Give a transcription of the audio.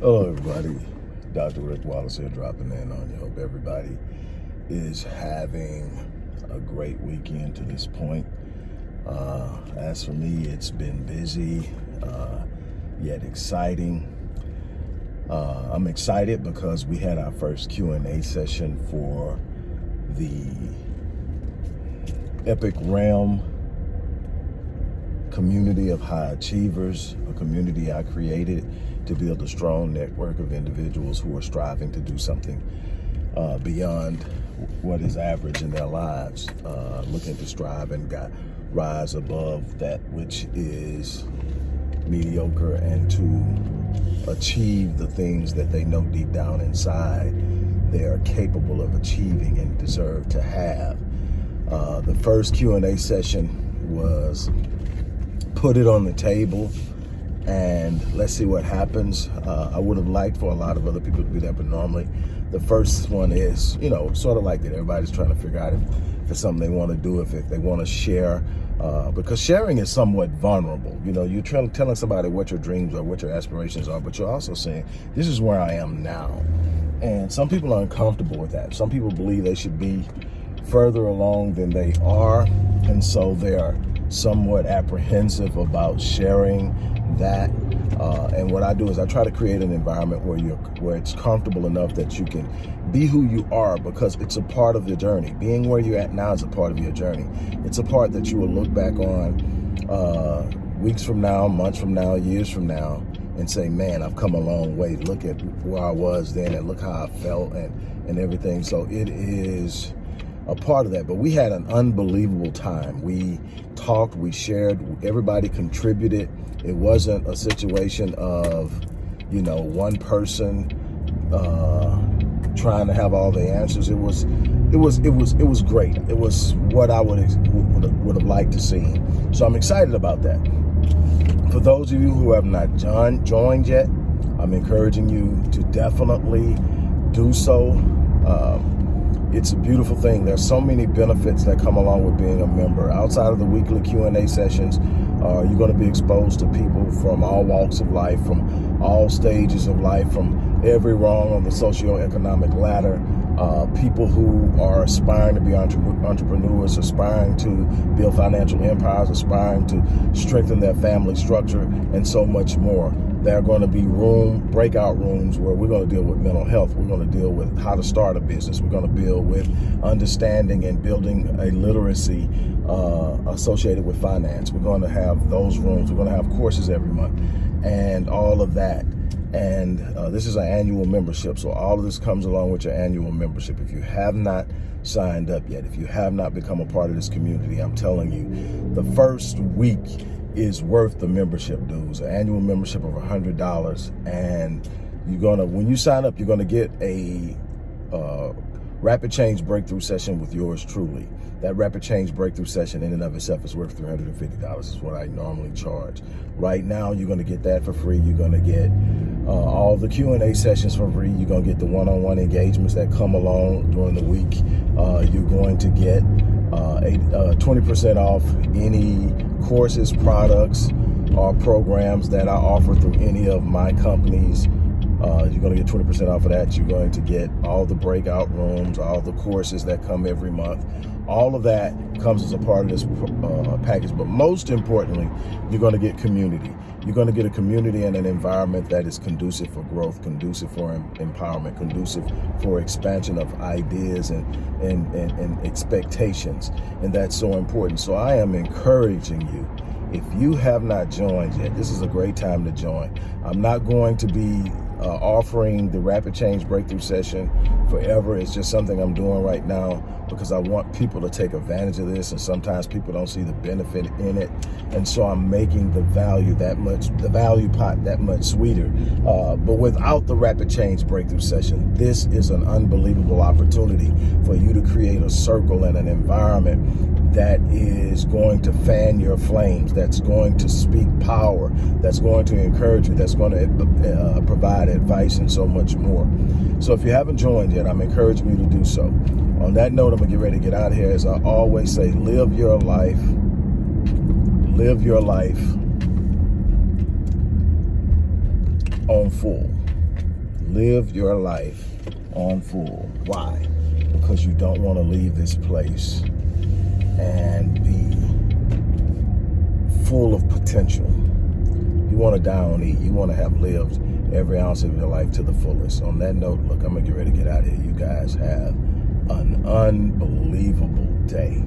Hello, everybody. Dr. Rick Wallace here, dropping in on you. Hope everybody is having a great weekend to this point. Uh, as for me, it's been busy, uh, yet exciting. Uh, I'm excited because we had our first Q&A session for the Epic Realm community of high achievers, a community I created to build a strong network of individuals who are striving to do something uh, beyond what is average in their lives, uh, looking to strive and got, rise above that which is mediocre and to achieve the things that they know deep down inside they are capable of achieving and deserve to have. Uh, the first Q&A session was put it on the table and let's see what happens. Uh, I would have liked for a lot of other people to be there, but normally the first one is, you know, sort of like that. Everybody's trying to figure out if, if it's something they want to do, if, if they want to share, uh, because sharing is somewhat vulnerable. You know, you're trying, telling somebody what your dreams are, what your aspirations are, but you're also saying, this is where I am now. And some people are uncomfortable with that. Some people believe they should be further along than they are. And so they're somewhat apprehensive about sharing that. Uh, and what I do is I try to create an environment where you're where it's comfortable enough that you can be who you are because it's a part of your journey. Being where you're at now is a part of your journey. It's a part that you will look back on uh, weeks from now, months from now, years from now, and say, man, I've come a long way. Look at where I was then and look how I felt and, and everything. So it is a part of that. But we had an unbelievable time. We talked, we shared, everybody contributed. It wasn't a situation of, you know, one person uh, trying to have all the answers. It was, it was, it was, it was great. It was what I would would, would have liked to see. So I'm excited about that. For those of you who have not joined, joined yet, I'm encouraging you to definitely do so. Um, it's a beautiful thing. There's so many benefits that come along with being a member. Outside of the weekly Q&A sessions, uh, you're going to be exposed to people from all walks of life, from all stages of life, from every rung on the socioeconomic ladder. Uh, people who are aspiring to be entre entrepreneurs, aspiring to build financial empires, aspiring to strengthen their family structure, and so much more. There are going to be room, breakout rooms where we're going to deal with mental health. We're going to deal with how to start a business. We're going to deal with understanding and building a literacy uh, associated with finance. We're going to have those rooms. We're going to have courses every month and all of that. And uh, this is an annual membership. So all of this comes along with your annual membership. If you have not signed up yet, if you have not become a part of this community, I'm telling you, the first week is worth the membership dues, an annual membership of $100. And you're gonna, when you sign up, you're gonna get a uh, rapid change breakthrough session with yours truly. That rapid change breakthrough session in and of itself is worth $350 is what I normally charge. Right now, you're gonna get that for free. You're gonna get uh, all the Q&A sessions for free. You're gonna get the one-on-one -on -one engagements that come along during the week. Uh, you're going to get 20% uh, off any courses, products, or programs that I offer through any of my companies. Uh, you're going to get 20% off of that. You're going to get all the breakout rooms, all the courses that come every month. All of that comes as a part of this uh, package. But most importantly, you're going to get community. You're going to get a community and an environment that is conducive for growth, conducive for empowerment, conducive for expansion of ideas and, and, and, and expectations. And that's so important. So I am encouraging you if you have not joined yet, this is a great time to join. I'm not going to be uh, offering the rapid change breakthrough session forever. It's just something I'm doing right now because I want people to take advantage of this and sometimes people don't see the benefit in it. And so I'm making the value that much, the value pot that much sweeter. Uh, but without the rapid change breakthrough session, this is an unbelievable opportunity for you to create a circle and an environment that is going to fan your flames, that's going to speak power, that's going to encourage you, that's going to uh, provide advice and so much more. So if you haven't joined yet, I'm encouraging you to do so. On that note, I'm going to get ready to get out of here. As I always say, live your life, live your life on full. Live your life on full. Why? Because you don't want to leave this place and be full of potential. You want to die on E. You want to have lived every ounce of your life to the fullest. On that note, look, I'm going to get ready to get out of here. You guys have an unbelievable day.